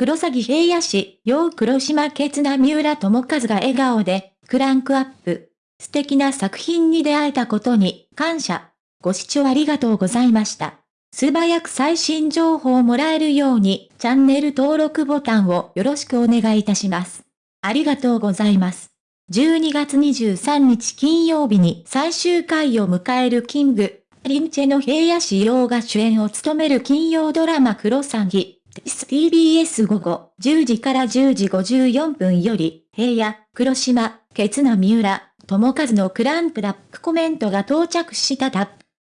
黒崎平野市、陽黒島ケな三浦智和が笑顔で、クランクアップ。素敵な作品に出会えたことに、感謝。ご視聴ありがとうございました。素早く最新情報をもらえるように、チャンネル登録ボタンをよろしくお願いいたします。ありがとうございます。12月23日金曜日に最終回を迎えるキング、リンチェの平野市陽が主演を務める金曜ドラマクロサギ。TBS 午後10時から10時54分より、平野、黒島、ケツナ三浦、友和のクランプラップコメントが到着したタップ。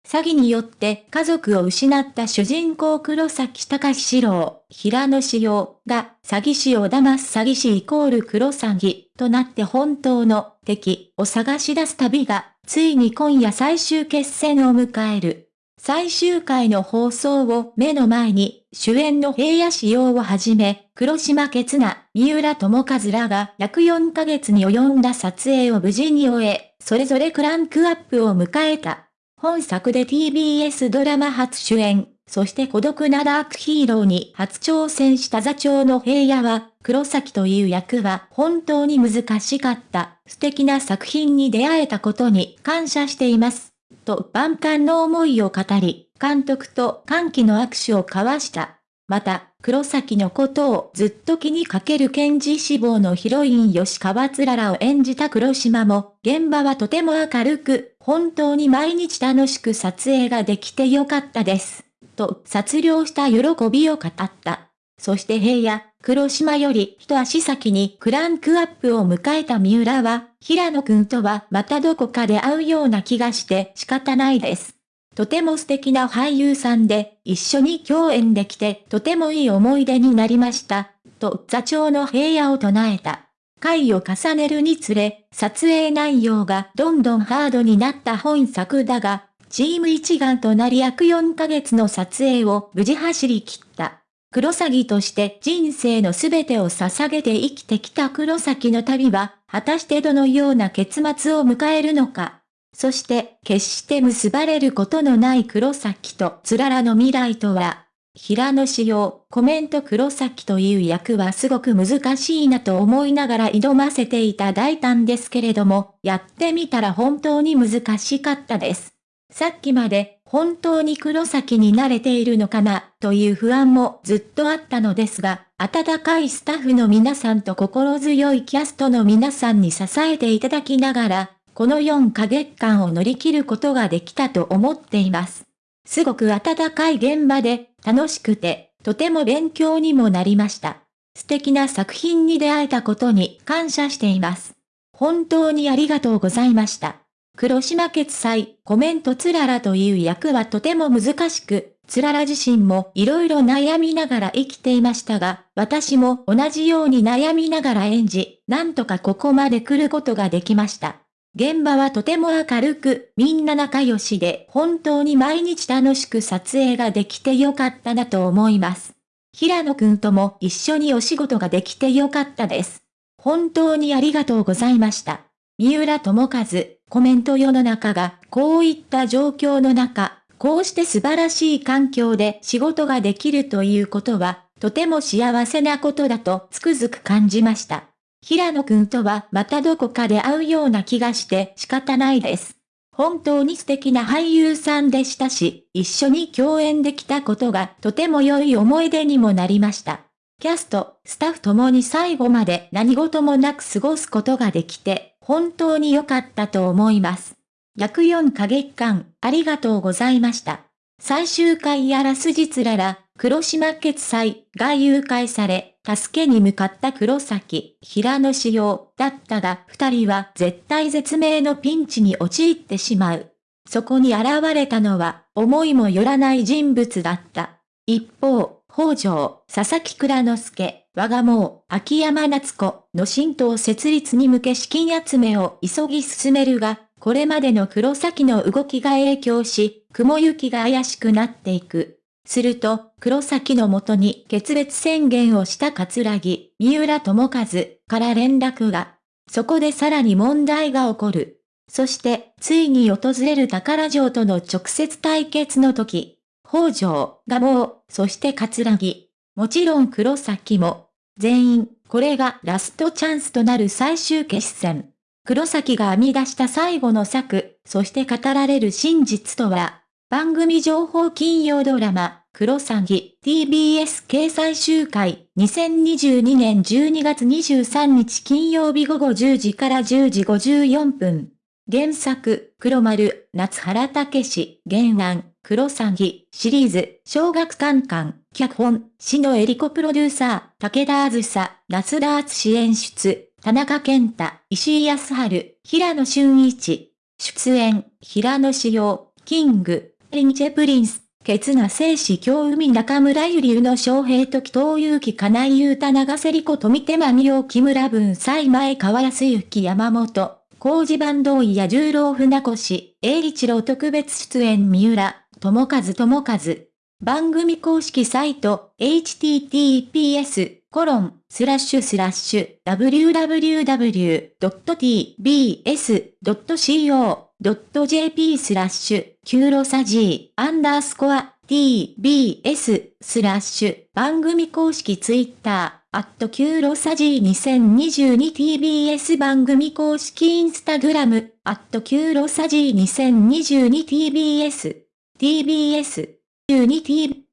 詐欺によって家族を失った主人公黒崎隆史郎、平野志陽が詐欺師を騙す詐欺師イコール黒詐欺となって本当の敵を探し出す旅がついに今夜最終決戦を迎える。最終回の放送を目の前に、主演の平野志陽をはじめ、黒島ケナ、三浦智和らが約4ヶ月に及んだ撮影を無事に終え、それぞれクランクアップを迎えた。本作で TBS ドラマ初主演、そして孤独なダークヒーローに初挑戦した座長の平野は、黒崎という役は本当に難しかった。素敵な作品に出会えたことに感謝しています。と万感の思いを語り、監督と歓喜の握手を交わした。また、黒崎のことをずっと気にかける検事志望のヒロイン吉川つららを演じた黒島も、現場はとても明るく、本当に毎日楽しく撮影ができてよかったです。と、撮影した喜びを語った。そして平野、黒島より一足先にクランクアップを迎えた三浦は、平野くんとはまたどこかで会うような気がして仕方ないです。とても素敵な俳優さんで、一緒に共演できてとてもいい思い出になりました。と座長の平野を唱えた。回を重ねるにつれ、撮影内容がどんどんハードになった本作だが、チーム一丸となり約4ヶ月の撮影を無事走り切った。黒崎として人生のすべてを捧げて生きてきた黒崎の旅は、果たしてどのような結末を迎えるのか。そして、決して結ばれることのない黒崎とつららの未来とは、平野仕様、コメント黒崎という役はすごく難しいなと思いながら挑ませていた大胆ですけれども、やってみたら本当に難しかったです。さっきまで本当に黒崎に慣れているのかなという不安もずっとあったのですが、温かいスタッフの皆さんと心強いキャストの皆さんに支えていただきながら、この4ヶ月間を乗り切ることができたと思っています。すごく温かい現場で楽しくて、とても勉強にもなりました。素敵な作品に出会えたことに感謝しています。本当にありがとうございました。黒島決済、コメントつららという役はとても難しく、つらら自身も色々悩みながら生きていましたが、私も同じように悩みながら演じ、なんとかここまで来ることができました。現場はとても明るく、みんな仲良しで、本当に毎日楽しく撮影ができてよかったなと思います。平野くんとも一緒にお仕事ができてよかったです。本当にありがとうございました。三浦智和、コメント世の中がこういった状況の中、こうして素晴らしい環境で仕事ができるということは、とても幸せなことだとつくづく感じました。平野くんとはまたどこかで会うような気がして仕方ないです。本当に素敵な俳優さんでしたし、一緒に共演できたことがとても良い思い出にもなりました。キャスト、スタッフともに最後まで何事もなく過ごすことができて、本当に良かったと思います。約4ヶ月間、ありがとうございました。最終回やらすじつらら、黒島決済が誘拐され、助けに向かった黒崎、平野仕様だったが、二人は絶対絶命のピンチに陥ってしまう。そこに現れたのは、思いもよらない人物だった。一方、北条、佐々木倉之助、我がもう、秋山夏子の新党設立に向け資金集めを急ぎ進めるが、これまでの黒崎の動きが影響し、雲行きが怪しくなっていく。すると、黒崎のもとに決別宣言をした桂木、三浦智和から連絡が。そこでさらに問題が起こる。そして、ついに訪れる宝城との直接対決の時、北条がもう、そして桂木、もちろん黒崎も。全員、これがラストチャンスとなる最終決戦。黒崎が編み出した最後の策、そして語られる真実とは、番組情報金曜ドラマ、クロサギ TBS 掲載集会2022年12月23日金曜日午後10時から10時54分。原作、黒丸、夏原武史、原案、黒サギシリーズ、小学館館、脚本、死のエリコプロデューサー、武田あずさ、夏田敦演出、田中健太、石井康春、平野俊一。出演、平野志陽、キング、リンチェプリンス。ケツナ聖子京海中村ゆり宇野昌平時東祐樹金井優太長瀬里子富手間美容木村文西前川康之山本、工事坂東や十郎船越、栄一郎特別出演三浦、友和友和。番組公式サイト、https コロン、スラッシュスラッシュ、www.tbs.co.jp スラッシュ、 kurosagi、アンダースコア、tbs、スラッシュ、番組公式ツイッター、アット kurosagi 2022tbs 番組公式インスタグラム、アット kurosagi 2022tbs、TBS、ユニティ